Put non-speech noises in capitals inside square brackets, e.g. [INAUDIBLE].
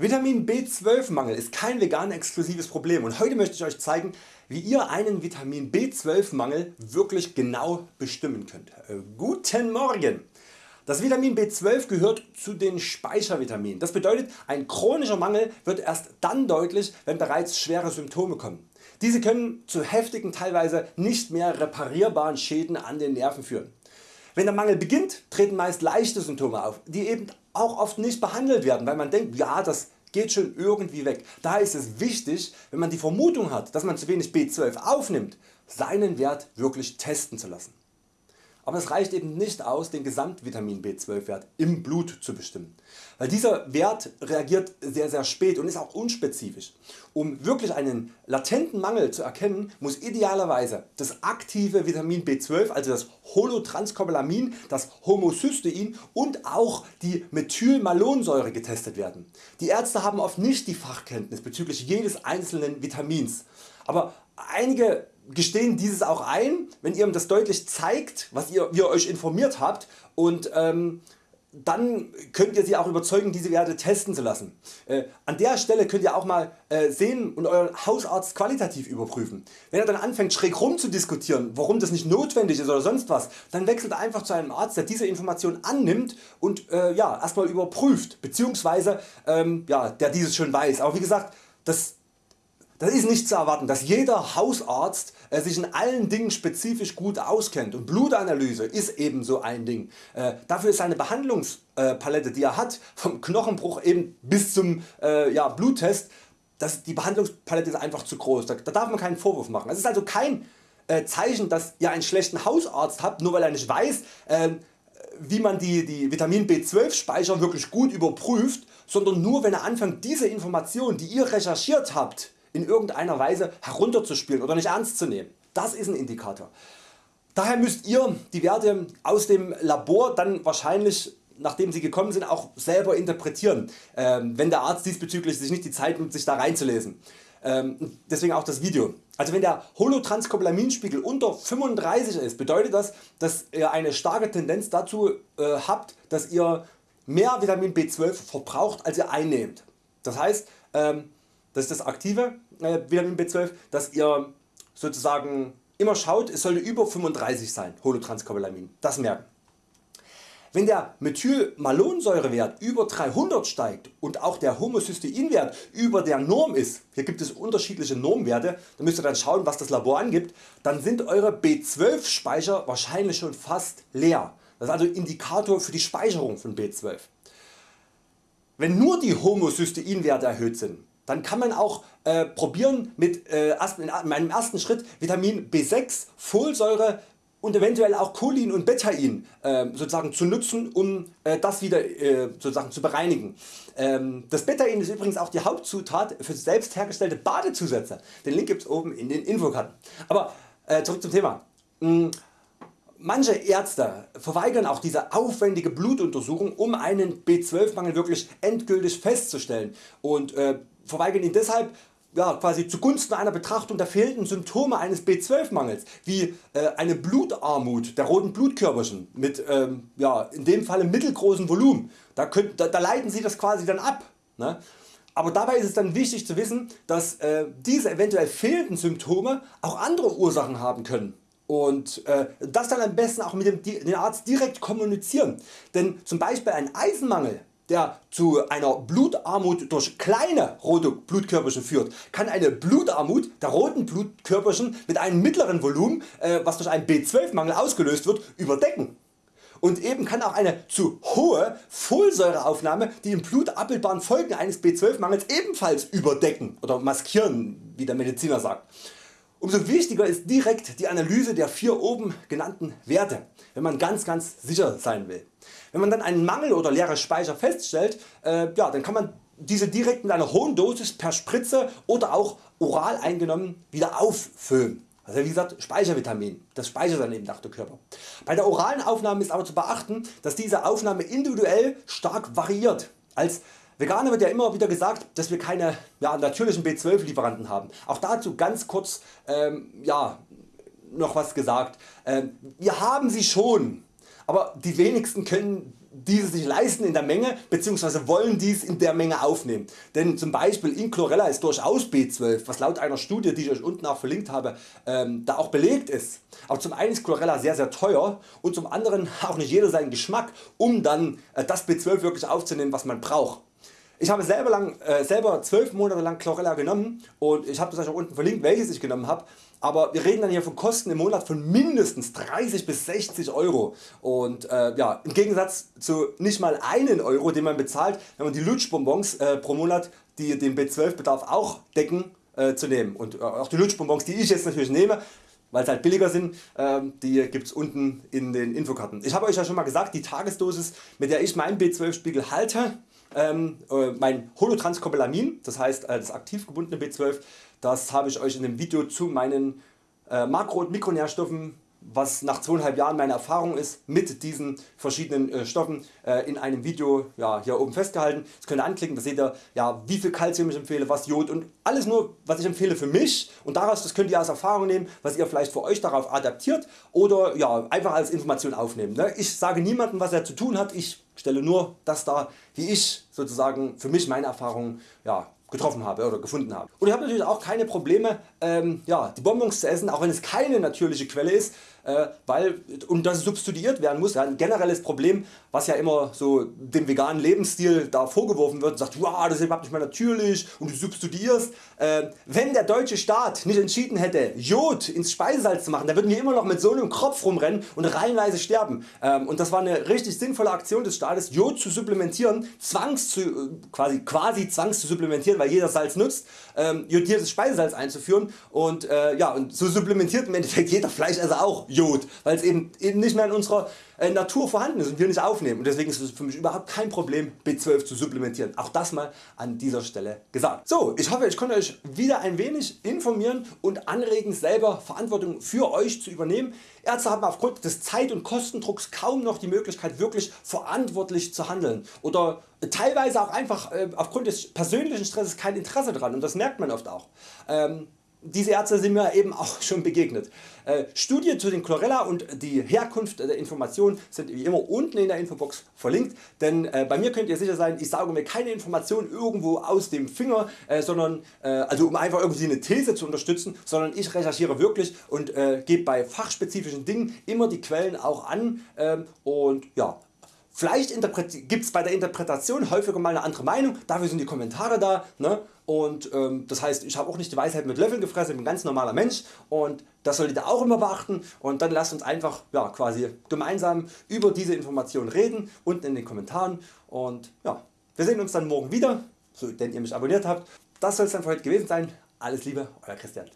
Vitamin B12 Mangel ist kein vegan exklusives Problem und heute möchte ich Euch zeigen wie ihr einen Vitamin B12 Mangel wirklich genau bestimmen könnt. Äh, guten Morgen! Das Vitamin B12 gehört zu den Speichervitaminen. Das bedeutet ein chronischer Mangel wird erst dann deutlich wenn bereits schwere Symptome kommen. Diese können zu heftigen teilweise nicht mehr reparierbaren Schäden an den Nerven führen. Wenn der Mangel beginnt, treten meist leichte Symptome auf, die eben auch oft nicht behandelt werden, weil man denkt, ja das geht schon irgendwie weg. Daher ist es wichtig, wenn man die Vermutung hat, dass man zu wenig B12 aufnimmt, seinen Wert wirklich testen zu lassen. Aber es reicht eben nicht aus den Gesamtvitamin B12 Wert im Blut zu bestimmen, weil dieser Wert reagiert sehr sehr spät und ist auch unspezifisch. Um wirklich einen latenten Mangel zu erkennen muss idealerweise das aktive Vitamin B12 also das Holotranscobalamin, das Homocystein und auch die Methylmalonsäure getestet werden. Die Ärzte haben oft nicht die Fachkenntnis bezüglich jedes einzelnen Vitamins, aber einige gestehen dieses auch ein, wenn ihr ihm das deutlich zeigt, was ihr, wie ihr Euch informiert habt und ähm, dann könnt ihr Sie auch überzeugen diese Werte testen zu lassen. Äh, an der Stelle könnt ihr auch mal äh, sehen und Euren Hausarzt qualitativ überprüfen. Wenn er dann anfängt schräg rum zu diskutieren warum das nicht notwendig ist oder sonst was, dann wechselt einfach zu einem Arzt der diese Information annimmt und äh, ja, erstmal überprüft bzw. Ähm, ja, der dieses schon weiß. Aber wie gesagt das das ist nicht zu erwarten, dass jeder Hausarzt äh, sich in allen Dingen spezifisch gut auskennt und Blutanalyse ist eben so ein Ding. Äh, dafür ist seine Behandlungspalette die er hat, vom Knochenbruch eben bis zum äh, Bluttest, die Behandlungspalette ist einfach zu groß, da, da darf man keinen Vorwurf machen. Es ist also kein Zeichen dass ihr einen schlechten Hausarzt habt, nur weil er nicht weiß ähm, wie man die, die Vitamin B12 Speicher wirklich gut überprüft, sondern nur wenn er anfängt diese Informationen die ihr recherchiert habt in irgendeiner Weise herunterzuspielen oder nicht ernst zu nehmen. Das ist ein Indikator. Daher müsst ihr die Werte aus dem Labor dann wahrscheinlich nachdem sie gekommen sind auch selber interpretieren, ähm, wenn der Arzt diesbezüglich sich nicht die Zeit nimmt sich da reinzulesen. Ähm, deswegen auch das Video. Also wenn der Holotranscobalaminspiegel unter 35 ist, bedeutet das, dass ihr eine starke Tendenz dazu äh, habt, dass ihr mehr Vitamin B12 verbraucht als ihr einnehmt. Das heißt, ähm, das ist das aktive äh, Vitamin B12, dass ihr sozusagen immer schaut, es sollte über 35 sein, Holotranscobalamin, das merken. Wenn der Methylmalonsäurewert über 300 steigt und auch der Homocysteinwert über der Norm ist, hier gibt es unterschiedliche Normwerte, da müsst ihr dann schauen was das Labor angibt, dann sind Eure B12 Speicher wahrscheinlich schon fast leer. Das ist also Indikator für die Speicherung von B12. Wenn nur die Homocysteinwerte erhöht sind, dann kann man auch äh, probieren mit äh, in einem ersten Schritt Vitamin B6, Folsäure und eventuell auch Cholin und Betain äh, sozusagen zu nutzen um äh, das wieder äh, sozusagen zu bereinigen. Ähm, das Betain ist übrigens auch die Hauptzutat für selbst hergestellte Badezusätze. Den Link gibt's oben in den Infokarten. Aber äh, zurück zum Thema. Hm, manche Ärzte verweigern auch diese aufwendige Blutuntersuchung um einen B12 Mangel wirklich endgültig festzustellen und verweigern ihn deshalb ja, quasi zugunsten einer Betrachtung der fehlenden Symptome eines B12 Mangels wie äh, eine Blutarmut der roten Blutkörperchen mit ähm, ja, in dem Falle mittelgroßem Volumen. Da, könnt, da, da, leiten Sie das quasi dann ab. Ne? Aber dabei ist es dann wichtig zu wissen, dass äh, diese eventuell fehlenden Symptome auch andere Ursachen haben können und äh, das dann am besten auch mit dem, dem Arzt direkt kommunizieren. Denn zum Beispiel ein Eisenmangel der zu einer Blutarmut durch kleine rote Blutkörperchen führt, kann eine Blutarmut der roten Blutkörperchen mit einem mittleren Volumen, äh, was durch einen B12 Mangel ausgelöst wird, überdecken. Und eben kann auch eine zu hohe Folsäureaufnahme die im Blut abbildbaren Folgen eines B12 Mangels ebenfalls überdecken oder maskieren wie der Mediziner sagt. Umso wichtiger ist direkt die Analyse der vier oben genannten Werte, wenn man ganz ganz sicher sein will. Wenn man dann einen Mangel oder leere Speicher feststellt, äh, ja, dann kann man diese direkt mit einer hohen Dosis per Spritze oder auch oral eingenommen wieder auffüllen. Also wie gesagt Speichervitamin, das speichert dann eben nach der Körper. Bei der oralen Aufnahme ist aber zu beachten, dass diese Aufnahme individuell stark variiert. Als Veganer wird ja immer wieder gesagt, dass wir keine ja, natürlichen B12 Lieferanten haben. Auch dazu ganz kurz ähm, ja, noch was gesagt. Ähm, wir haben sie schon, aber die wenigsten können diese sich leisten in der Menge bzw. wollen dies in der Menge aufnehmen. Denn zum Beispiel in Chlorella ist durchaus B12, was laut einer Studie die ich Euch unten auch verlinkt habe, ähm, da auch belegt ist. Aber zum einen ist Chlorella sehr sehr teuer und zum anderen [LAUGHS] auch nicht jeder seinen Geschmack um dann äh, das B12 wirklich aufzunehmen was man braucht. Ich habe selber, lang, äh, selber 12 Monate lang Chlorella genommen und ich habe das euch auch unten verlinkt welches ich genommen habe. Aber wir reden dann hier von Kosten im Monat von mindestens 30 bis 60 Euro und äh, ja, im Gegensatz zu nicht mal einen Euro den man bezahlt wenn man die Lutschbonbons äh, pro Monat die den B12 Bedarf auch decken äh, zu nehmen und äh, auch die Lutschbonbons die ich jetzt natürlich nehme weil sie halt billiger sind, ähm, die gibt's unten in den Infokarten. Ich habe Euch ja schon mal gesagt, die Tagesdosis mit der ich meinen B12 Spiegel halte, ähm, äh, mein Holotranscobalamin, das heißt äh, das aktiv gebundene B12, das habe ich Euch in dem Video zu meinen äh, Makro- und Mikronährstoffen was nach zweieinhalb Jahren meine Erfahrung ist mit diesen verschiedenen Stoffen in einem Video hier oben festgehalten. Das könnt ihr anklicken, da seht ihr wie viel Calcium ich empfehle, was Jod und alles nur was ich empfehle für mich und daraus das könnt ihr als Erfahrung nehmen, was ihr vielleicht für Euch darauf adaptiert oder einfach als Information aufnehmen. Ne? Ich sage niemandem was er zu tun hat, ich stelle nur das dar wie ich sozusagen für mich meine Erfahrungen ja, getroffen habe oder gefunden habe. Und ich habe natürlich auch keine Probleme ähm, ja, die Bonbons zu essen, auch wenn es keine natürliche Quelle ist, äh, weil und das substituiert werden muss. Ja, ein generelles Problem was ja immer so dem veganen Lebensstil da vorgeworfen wird sagt wow, das ist überhaupt nicht mehr natürlich und du substituierst. Äh, wenn der deutsche Staat nicht entschieden hätte Jod ins Speisesalz zu machen, dann würden wir immer noch mit so einem Kropf rumrennen und reihenweise sterben. Ähm, und das war eine richtig sinnvolle Aktion des Staates Jod zu supplementieren, zwangs zu, äh, quasi, quasi zwangs zu supplementieren, weil jeder Salz nutzt, ähm, jodiertes Speisesalz einzuführen und, äh, ja, und so supplementiert im Endeffekt jeder Fleischesser auch Jod, weil es eben, eben nicht mehr in unserer äh, Natur vorhanden ist und wir nicht aufnehmen und deswegen ist es für mich überhaupt kein Problem B12 zu supplementieren. Auch das mal an dieser Stelle gesagt. So, ich hoffe ich konnte Euch wieder ein wenig informieren und anregen selber Verantwortung für Euch zu übernehmen. Ärzte haben aufgrund des Zeit- und Kostendrucks kaum noch die Möglichkeit wirklich verantwortlich zu handeln oder teilweise auch einfach äh, aufgrund des persönlichen Stresses kein Interesse daran und das merkt man oft auch. Ähm, diese Ärzte sind mir eben auch [LAUGHS] schon begegnet. Äh, Studien zu den Chlorella und die Herkunft der Informationen sind wie immer unten in der Infobox verlinkt, denn äh, bei mir könnt ihr sicher sein, ich sage mir keine Informationen irgendwo aus dem Finger, äh, sondern also um einfach irgendwie eine These zu unterstützen, sondern ich recherchiere wirklich und gebe bei fachspezifischen Dingen immer die Quellen auch an ähm, und ja, Vielleicht gibt es bei der Interpretation häufiger mal eine andere Meinung, dafür sind die Kommentare da. Ne? Und ähm, das heißt, ich habe auch nicht die Weisheit mit Löffeln gefressen, ich bin ein ganz normaler Mensch und das solltet ihr auch immer beachten. Und dann lasst uns einfach ja, quasi gemeinsam über diese Informationen reden, unten in den Kommentaren. Und ja, wir sehen uns dann morgen wieder, so denn ihr mich abonniert habt. Das soll es dann für heute gewesen sein. Alles Liebe, Euer Christian.